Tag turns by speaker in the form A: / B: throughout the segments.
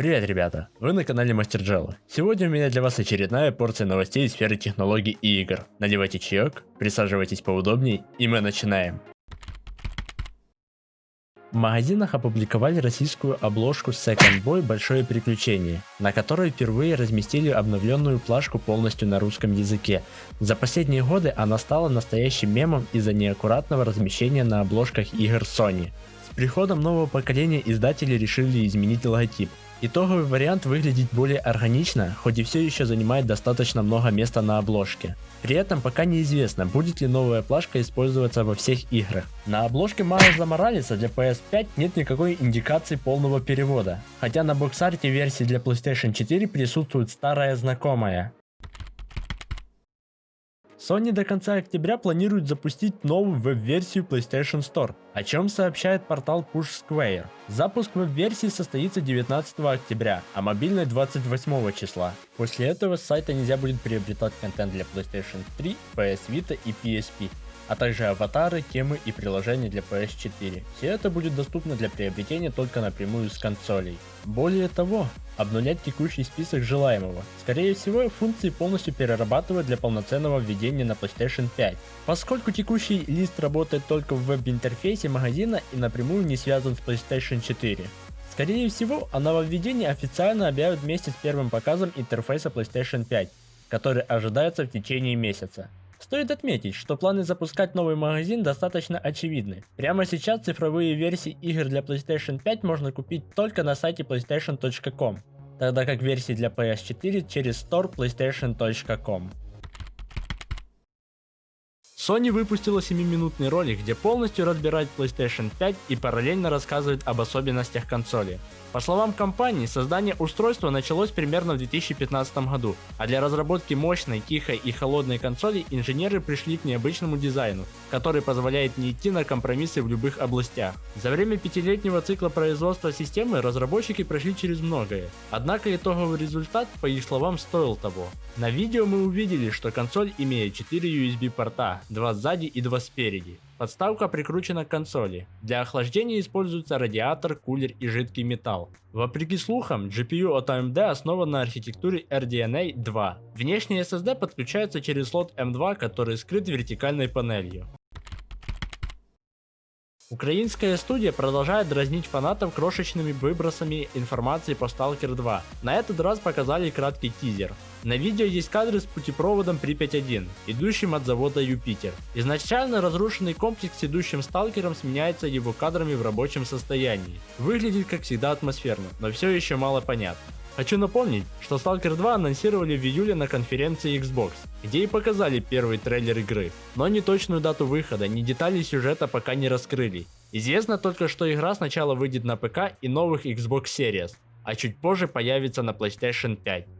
A: Привет, ребята! Вы на канале Мастер Джелла. Сегодня у меня для вас очередная порция новостей из сферы технологий и игр. Надевайте чаек, присаживайтесь поудобней, и мы начинаем. В магазинах опубликовали российскую обложку Second Boy Большое приключение, на которой впервые разместили обновленную плашку полностью на русском языке. За последние годы она стала настоящим мемом из-за неаккуратного размещения на обложках игр Sony. С приходом нового поколения издатели решили изменить логотип. Итоговый вариант выглядит более органично, хоть и все еще занимает достаточно много места на обложке. При этом пока неизвестно, будет ли новая плашка использоваться во всех играх. На обложке Майлза Моралеса для PS5 нет никакой индикации полного перевода, хотя на боксарте версии для PlayStation 4 присутствует старая знакомая. Sony до конца октября планирует запустить новую веб-версию PlayStation Store, о чем сообщает портал Push Square. Запуск веб-версии состоится 19 октября, а мобильной 28 числа. После этого с сайта нельзя будет приобретать контент для PlayStation 3, PS Vita и PSP а также аватары, темы и приложения для PS4. Все это будет доступно для приобретения только напрямую с консолей. Более того, обнулять текущий список желаемого. Скорее всего, функции полностью перерабатывают для полноценного введения на PlayStation 5. Поскольку текущий лист работает только в веб-интерфейсе магазина и напрямую не связан с PlayStation 4. Скорее всего, о нововведении официально объявят вместе с первым показом интерфейса PlayStation 5, который ожидается в течение месяца. Стоит отметить, что планы запускать новый магазин достаточно очевидны. Прямо сейчас цифровые версии игр для PlayStation 5 можно купить только на сайте playstation.com, тогда как версии для PS4 через store playstation.com. Sony выпустила 7-минутный ролик, где полностью разбирает PlayStation 5 и параллельно рассказывает об особенностях консоли. По словам компании, создание устройства началось примерно в 2015 году, а для разработки мощной, тихой и холодной консоли инженеры пришли к необычному дизайну, который позволяет не идти на компромиссы в любых областях. За время пятилетнего цикла производства системы разработчики прошли через многое, однако итоговый результат, по их словам, стоил того. На видео мы увидели, что консоль имеет 4 USB 2 сзади и 2 спереди. Подставка прикручена к консоли. Для охлаждения используется радиатор, кулер и жидкий металл. Вопреки слухам, GPU от AMD основан на архитектуре RDNA 2. Внешний SSD подключается через слот M2, который скрыт вертикальной панелью. Украинская студия продолжает дразнить фанатов крошечными выбросами информации по Stalker 2. На этот раз показали краткий тизер. На видео есть кадры с путепроводом Припять-1, идущим от завода Юпитер. Изначально разрушенный комплекс с идущим сталкером сменяется его кадрами в рабочем состоянии. Выглядит как всегда атмосферно, но все еще мало понятно. Хочу напомнить, что Stalker 2 анонсировали в июле на конференции Xbox, где и показали первый трейлер игры, но ни точную дату выхода, ни детали сюжета пока не раскрыли. Известно только, что игра сначала выйдет на ПК и новых Xbox Series, а чуть позже появится на PlayStation 5.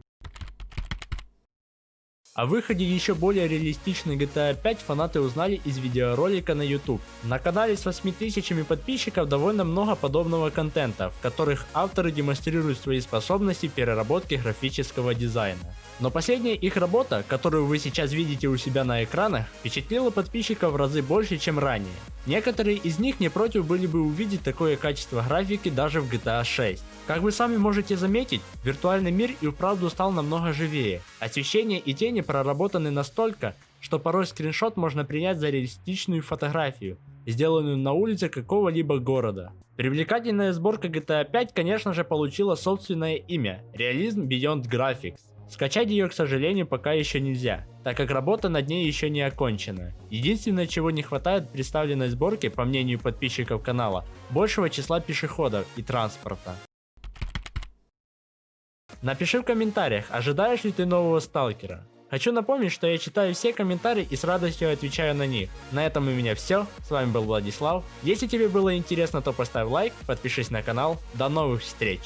A: О выходе еще более реалистичной GTA 5 фанаты узнали из видеоролика на YouTube. На канале с 8000 подписчиков довольно много подобного контента, в которых авторы демонстрируют свои способности переработки графического дизайна. Но последняя их работа, которую вы сейчас видите у себя на экранах, впечатлила подписчиков в разы больше, чем ранее. Некоторые из них не против были бы увидеть такое качество графики даже в GTA 6. Как вы сами можете заметить, виртуальный мир и вправду стал намного живее. Освещение и тени проработаны настолько, что порой скриншот можно принять за реалистичную фотографию, сделанную на улице какого-либо города. Привлекательная сборка GTA 5 конечно же получила собственное имя – Realism Beyond Graphics. Скачать ее, к сожалению, пока еще нельзя, так как работа над ней еще не окончена. Единственное, чего не хватает представленной сборке, по мнению подписчиков канала, большего числа пешеходов и транспорта. Напиши в комментариях, ожидаешь ли ты нового сталкера. Хочу напомнить, что я читаю все комментарии и с радостью отвечаю на них. На этом у меня все, с вами был Владислав. Если тебе было интересно, то поставь лайк, подпишись на канал. До новых встреч!